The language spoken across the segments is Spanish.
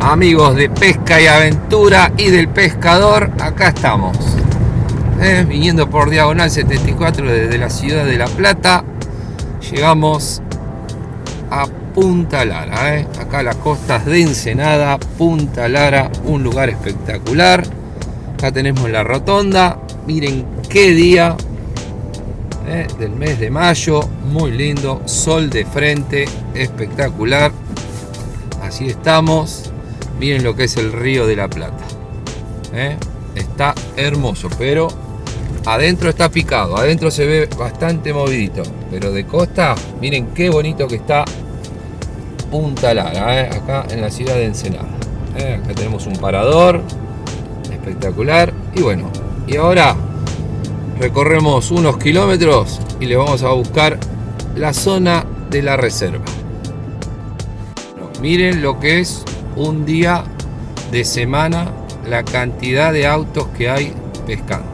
Amigos de pesca y aventura y del pescador, acá estamos. Eh, viniendo por diagonal 74 desde la ciudad de La Plata, llegamos a Punta Lara. Eh. Acá las costas de Ensenada, Punta Lara, un lugar espectacular. Acá tenemos la rotonda. Miren qué día eh, del mes de mayo, muy lindo, sol de frente, espectacular así estamos. Miren lo que es el río de la Plata. ¿eh? Está hermoso, pero adentro está picado. Adentro se ve bastante movidito. Pero de costa, miren qué bonito que está Punta Lara, ¿eh? acá en la ciudad de Ensenada. ¿eh? Acá tenemos un parador espectacular. Y bueno, y ahora recorremos unos kilómetros y le vamos a buscar la zona de la reserva. Miren lo que es un día de semana, la cantidad de autos que hay pescando.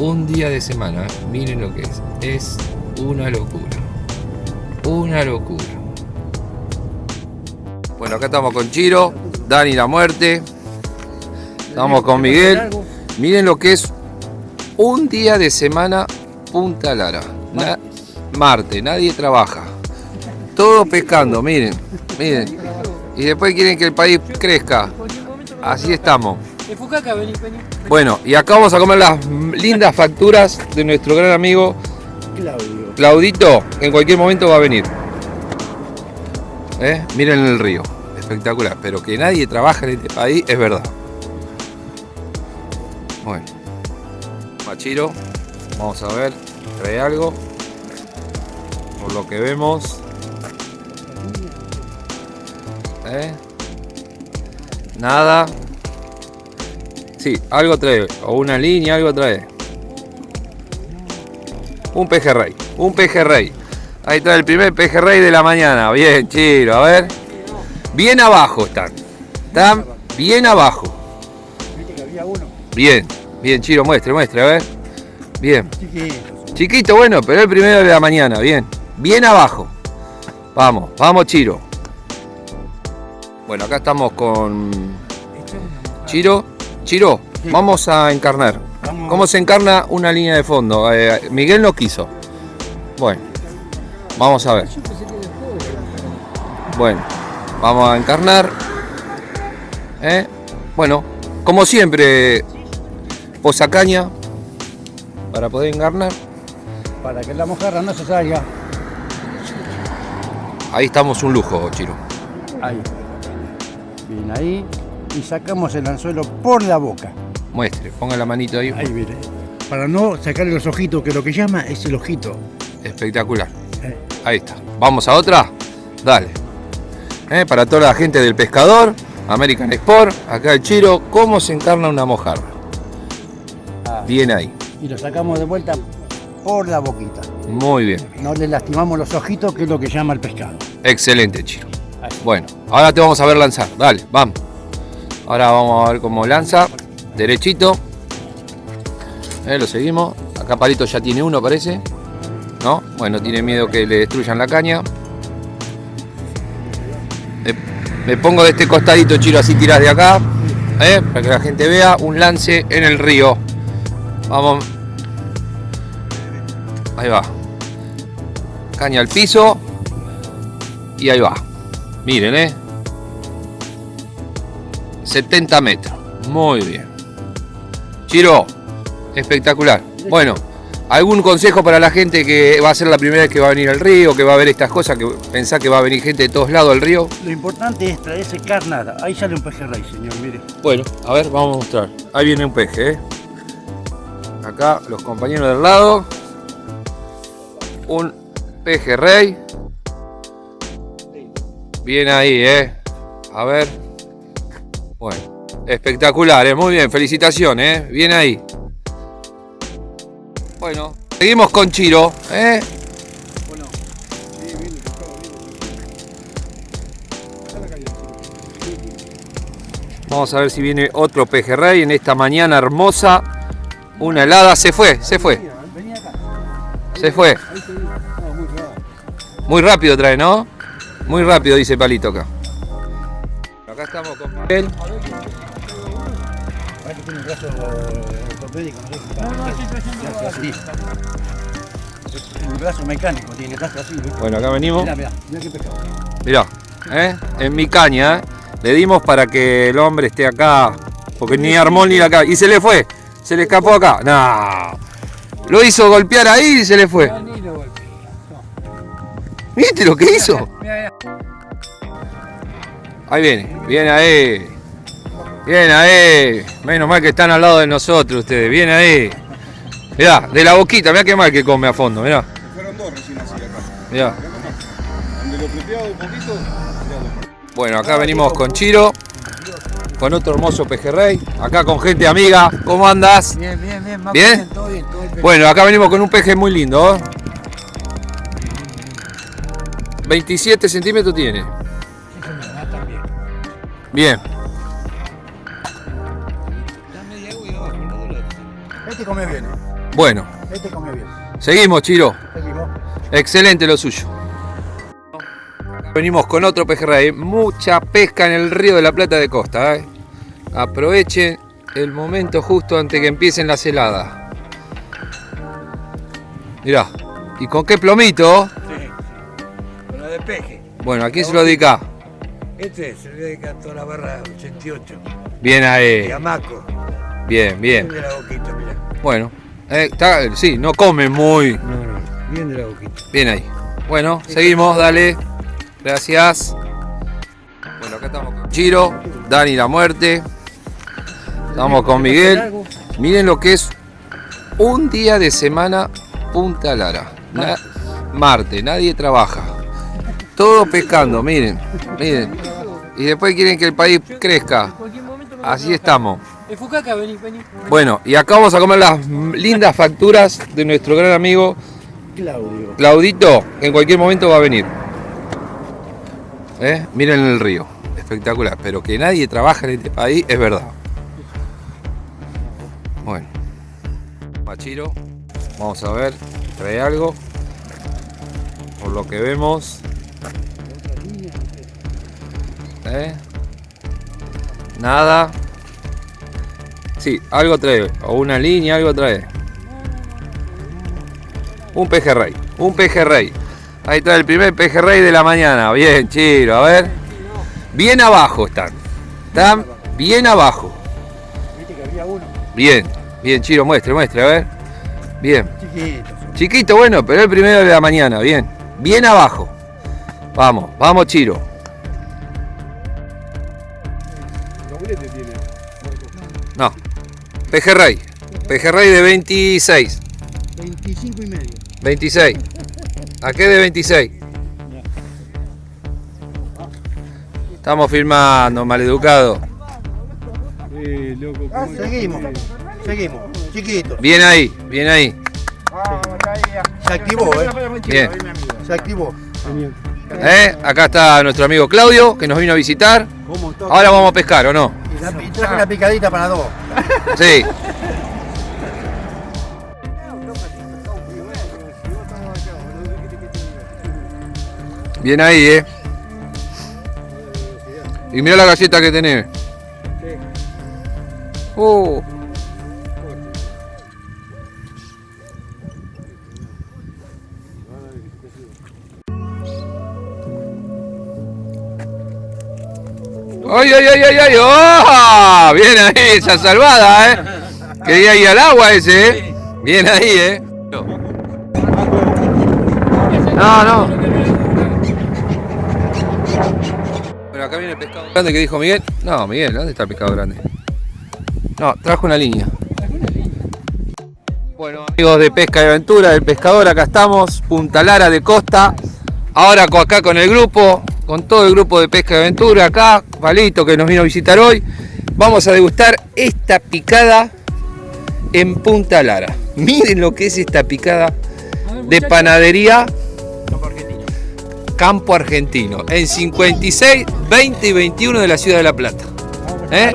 Un día de semana, ¿eh? miren lo que es. Es una locura. Una locura. Bueno, acá estamos con Chiro, Dani la muerte. Estamos con Miguel. Miren lo que es un día de semana Punta Lara. Marte, nadie trabaja. Todo pescando, miren. Miren. Y después quieren que el país crezca. Así estamos. Bueno, y acá vamos a comer las lindas facturas de nuestro gran amigo Claudio. Claudito, en cualquier momento va a venir. ¿Eh? Miren el río, espectacular. Pero que nadie trabaja en este país es verdad. Bueno, Machiro, vamos a ver, trae algo. Por lo que vemos, ¿Eh? Nada. Sí, algo trae. O una línea, algo trae. Un pejerrey. Un pejerrey. Ahí está el primer pejerrey de la mañana. Bien, chiro. A ver. Bien abajo están. Están bien abajo. Bien. Bien, chiro. Muestre, muestre. A ver. Bien. Chiquito, bueno, pero el primero de la mañana. Bien. Bien abajo. Vamos, vamos, chiro. Bueno, acá estamos con Chiro. Chiro, vamos a encarnar. ¿Cómo se encarna una línea de fondo? Eh, Miguel no quiso. Bueno, vamos a ver. Bueno, vamos a encarnar. ¿Eh? Bueno, como siempre, posa caña para poder encarnar. Para que la mojarra no se salga. Ahí estamos un lujo, Chiro. Ahí. Bien, ahí. Y sacamos el anzuelo por la boca. Muestre, ponga la manito ahí. Ahí, mire. Para no sacarle los ojitos, que lo que llama es el ojito. Espectacular. Eh. Ahí está. ¿Vamos a otra? Dale. Eh, para toda la gente del pescador, American Sport, acá el Chiro, ¿cómo se encarna una mojarra? Ah. Bien ahí. Y lo sacamos de vuelta por la boquita. Muy bien. No le lastimamos los ojitos, que es lo que llama el pescado. Excelente, Chiro. Bueno, ahora te vamos a ver lanzar. Dale, vamos. Ahora vamos a ver cómo lanza. Derechito. Eh, lo seguimos. Acá Palito ya tiene uno, parece. ¿No? Bueno, tiene miedo que le destruyan la caña. Me, pongo de este costadito, Chiro, así tiras de acá. Eh, para que la gente vea un lance en el río. Vamos. Ahí va. Caña al piso. Y ahí va. Miren, ¿eh? 70 metros. Muy bien. Chiro, espectacular. Bueno, ¿algún consejo para la gente que va a ser la primera vez que va a venir al río, que va a ver estas cosas, que pensá que va a venir gente de todos lados al río? Lo importante es traerse carnada. Ahí sale un pejerrey, señor, mire. Bueno, a ver, vamos a mostrar. Ahí viene un peje, ¿eh? Acá los compañeros del lado. Un pejerrey. Bien ahí, ¿eh? A ver. Bueno, espectacular, ¿eh? Muy bien, felicitaciones, ¿eh? Bien ahí. Bueno, seguimos con Chiro, ¿eh? Bueno, Vamos a ver si viene otro pejerrey en esta mañana hermosa. Una helada, se fue, se fue. Se fue. Muy rápido trae, ¿no? Muy rápido, dice Palito acá. acá estamos con tiene un brazo mecánico, tiene brazo así. Bueno, acá venimos. Mirá, mirá, mirá qué pescado. Mirá, ¿eh? en mi caña, ¿eh? le dimos para que el hombre esté acá, porque ni armó ni acá. Y se le fue, se le escapó acá. No, lo hizo golpear ahí y se le fue. Ni lo golpeé. ¿Viste lo que hizo? Mira, mira. Ahí viene, viene ahí. Bien ahí. Menos mal que están al lado de nosotros ustedes. Bien ahí. Mirá, de la boquita, mirá qué mal que come a fondo, mirá. Fueron dos recién así acá. Mirá. Donde lo un poquito. Bueno, acá venimos con Chiro, con otro hermoso pejerrey, acá con gente amiga. ¿Cómo andas? Bien, bien, bien. Marco, ¿Bien? Todo bien, todo bien. Bueno, acá venimos con un peje muy lindo. ¿eh? 27 centímetros tiene. Bien. Este comió bien, ¿eh? Bueno, Este comió bien. seguimos, Chiro. Seguimos. Excelente lo suyo. Venimos con otro pejerrey. Mucha pesca en el río de la Plata de Costa. ¿eh? Aprovechen el momento justo antes que empiecen las heladas. Mirá. ¿Y con qué plomito? Lo. Bueno, ¿a quién se lo dedica? Este se le dedica a toda la barra 88. Bien Y ahí. a Maco. Bien, bien. Bien de la boquita, mira. Bueno. eh, está- sí, no come muy. No, no. Bien de la boquita. Bien ahí. Bueno, seguimos, dale. Gracias. Bueno, acá estamos con Chiro, Dani la muerte. Estamos con Miguel. Miren lo que es un día de semana Punta Lara. Na- Marte, nadie trabaja. Todo pescando, miren, miren. Y después quieren que el país crezca. Así estamos. Bueno, y acá vamos a comer las lindas facturas de nuestro gran amigo Claudio. Claudito, que en cualquier momento va a venir. ¿Eh? Miren el río, espectacular. Pero que nadie trabaja en este país es verdad. Bueno, Machiro, vamos a ver, trae algo. Por lo que vemos. ¿Eh? Nada. Sí, algo trae. O una línea, algo trae. Un pejerrey, un pejerrey. Ahí está el primer pejerrey de la mañana. Bien, Chiro, a ver. Bien abajo están. Están bien abajo. Bien, bien, Chiro, muestre, muestre, a ver. Bien. chiquito. Chiquito, bueno, pero el primero de la mañana, bien. Bien abajo. Vamos, vamos, Chiro. No. Pejerrey. Pejerrey de 26. 25 y medio. 26. ¿A qué de 26? Estamos filmando, maleducado. Eh, loco, Ah, seguimos. Seguimos. Chiquito. Bien ahí, bien ahí. Se activó, ¿eh? Bien. Se activó. ¿Eh? Acá está nuestro amigo Claudio, que nos vino a visitar. Ahora vamos a pescar, ¿o no? Traje una picadita para dos. Sí. Bien ahí, ¿eh? Y mira la galleta que tenés. Uh. ¡Ay, ay, ay, ay, ay! ¡Oh! Bien ahí, esa salvada, ¿eh? Quería ir al agua ese, ¿eh? Bien ahí, ¿eh? No, no. Bueno, acá viene el pescado grande que dijo Miguel. No, Miguel, ¿dónde está el pescado grande? No, trajo una línea. Bueno, amigos de Pesca y Aventura, del pescador, acá estamos, Punta Lara de Costa. Ahora acá con el grupo, con todo el grupo de Pesca y Aventura, acá, Palito que nos vino a visitar hoy. Vamos a degustar esta picada en Punta Lara. Miren lo que es esta picada de panadería Campo Argentino, en 56, 20 y 21 de la ciudad de La Plata. ¿Eh?